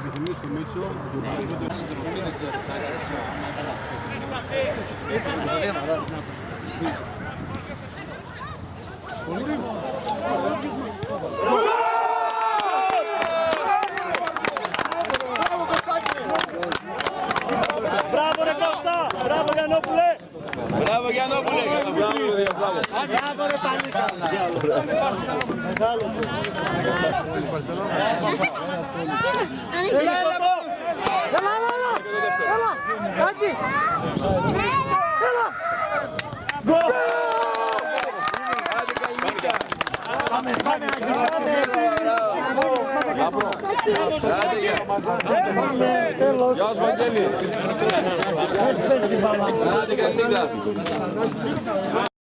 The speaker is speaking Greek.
επιθυμίες του Μίτσο. του Παναγιώτη. Στροφή δεν ξέρω, κάτι έτσι, άμα έκανας Είπες την Κωνσταντίνα, ρε. Μπράβο ρε Κώστα! Μπράβο Γιαννόπουλε! Μπράβο Γιαννόπουλε! Μπράβο ρε Πανίκα! Μεγάλο. Έλα, έλα, έλα, έλα, έλα, Άκη. Έλα. Γκολ! Πάμε, πάμε, Άκη, πάμε. Τέλος. Γεια σου Βαγγέλη! Ah, der Gang ist da.